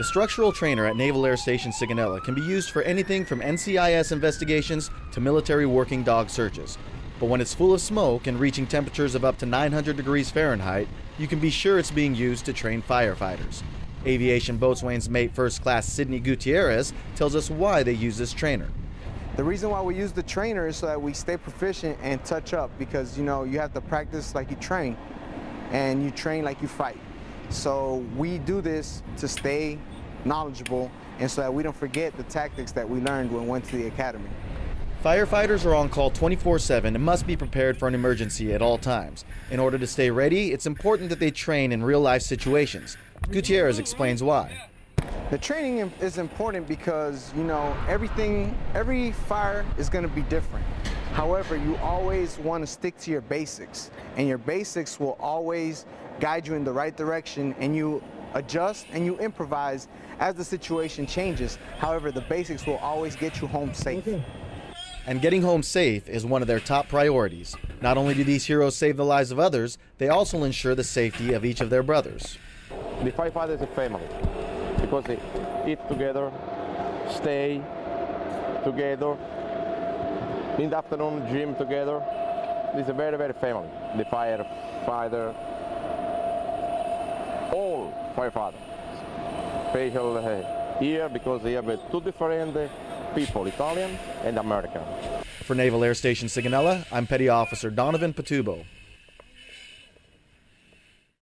The structural trainer at Naval Air Station Sigonella can be used for anything from NCIS investigations to military working dog searches. But when it's full of smoke and reaching temperatures of up to 900 degrees Fahrenheit, you can be sure it's being used to train firefighters. Aviation Boatswain's Mate First Class Sidney Gutierrez tells us why they use this trainer. The reason why we use the trainer is so that we stay proficient and touch up because you know you have to practice like you train and you train like you fight. So we do this to stay knowledgeable and so that we don't forget the tactics that we learned when we went to the academy. Firefighters are on call 24 7 and must be prepared for an emergency at all times. In order to stay ready, it's important that they train in real life situations. Gutierrez explains why. The training is important because, you know, everything, every fire is going to be different. However, you always want to stick to your basics, and your basics will always guide you in the right direction, and you adjust and you improvise as the situation changes. However, the basics will always get you home safe. And getting home safe is one of their top priorities. Not only do these heroes save the lives of others, they also ensure the safety of each of their brothers. The firefighters is a family because they eat together, stay together, in the afternoon gym together. It's a very, very family. The firefighter, all firefighters. Special uh, here because they have uh, two different uh, people, Italian and American. For Naval Air Station Sigonella, I'm Petty Officer Donovan Patubo.